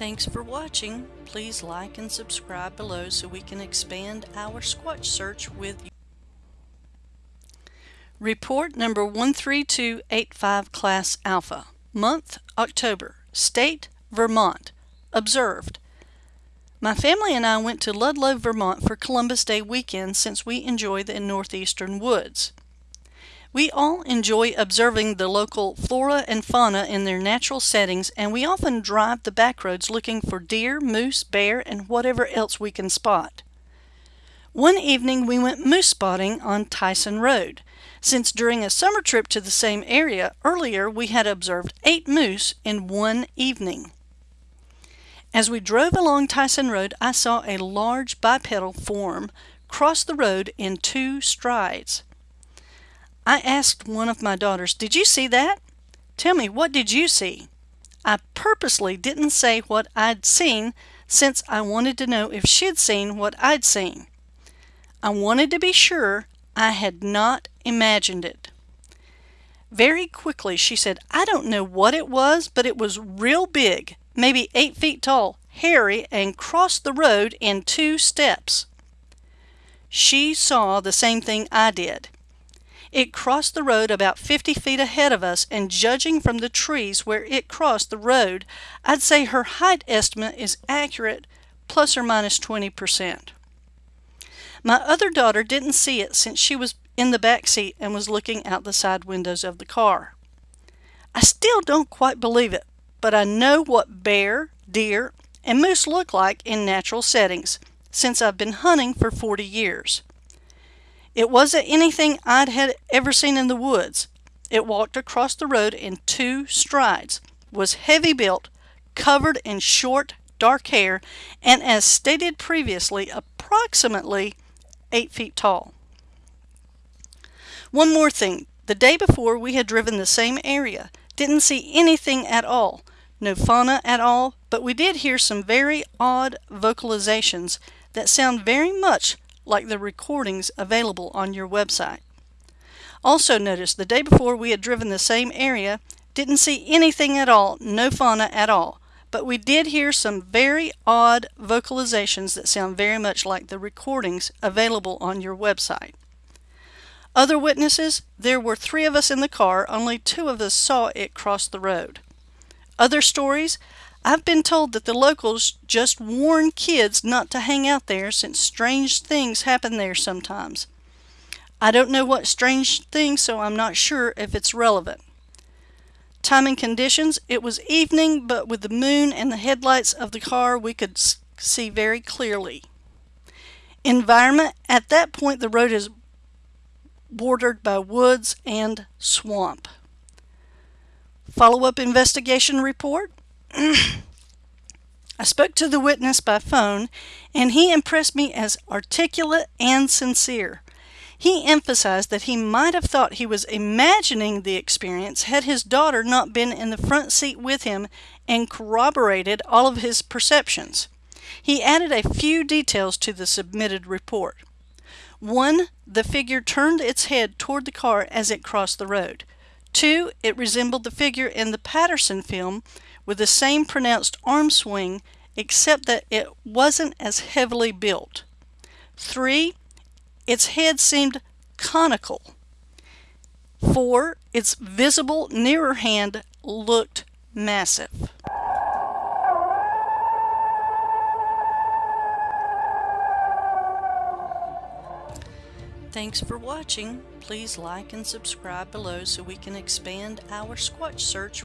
Thanks for watching. Please like and subscribe below so we can expand our Squatch search with you. Report number 13285 Class Alpha. Month, October. State, Vermont. Observed. My family and I went to Ludlow, Vermont for Columbus Day weekend since we enjoy the northeastern woods. We all enjoy observing the local flora and fauna in their natural settings and we often drive the back roads looking for deer, moose, bear, and whatever else we can spot. One evening we went moose spotting on Tyson Road, since during a summer trip to the same area earlier we had observed eight moose in one evening. As we drove along Tyson Road I saw a large bipedal form cross the road in two strides. I asked one of my daughters, Did you see that? Tell me, what did you see? I purposely didn't say what I'd seen since I wanted to know if she'd seen what I'd seen. I wanted to be sure I had not imagined it. Very quickly she said, I don't know what it was, but it was real big, maybe eight feet tall, hairy, and crossed the road in two steps. She saw the same thing I did. It crossed the road about 50 feet ahead of us and judging from the trees where it crossed the road, I'd say her height estimate is accurate plus or minus 20%. My other daughter didn't see it since she was in the back seat and was looking out the side windows of the car. I still don't quite believe it, but I know what bear, deer, and moose look like in natural settings since I've been hunting for 40 years. It wasn't anything I'd had ever seen in the woods. It walked across the road in two strides, was heavy built, covered in short, dark hair, and as stated previously, approximately 8 feet tall. One more thing. The day before we had driven the same area. Didn't see anything at all. No fauna at all, but we did hear some very odd vocalizations that sound very much like the recordings available on your website. Also notice the day before we had driven the same area, didn't see anything at all, no fauna at all, but we did hear some very odd vocalizations that sound very much like the recordings available on your website. Other witnesses, there were three of us in the car, only two of us saw it cross the road. Other stories, I've been told that the locals just warn kids not to hang out there since strange things happen there sometimes. I don't know what strange things, so I'm not sure if it's relevant. Time and conditions, it was evening, but with the moon and the headlights of the car, we could see very clearly. Environment, at that point the road is bordered by woods and swamp. Follow-up investigation report. I spoke to the witness by phone and he impressed me as articulate and sincere. He emphasized that he might have thought he was imagining the experience had his daughter not been in the front seat with him and corroborated all of his perceptions. He added a few details to the submitted report. One, the figure turned its head toward the car as it crossed the road. Two, it resembled the figure in the Patterson film with the same pronounced arm swing except that it wasn't as heavily built. Three, its head seemed conical. Four, its visible nearer hand looked massive. Thanks for watching. Please like and subscribe below so we can expand our Squatch search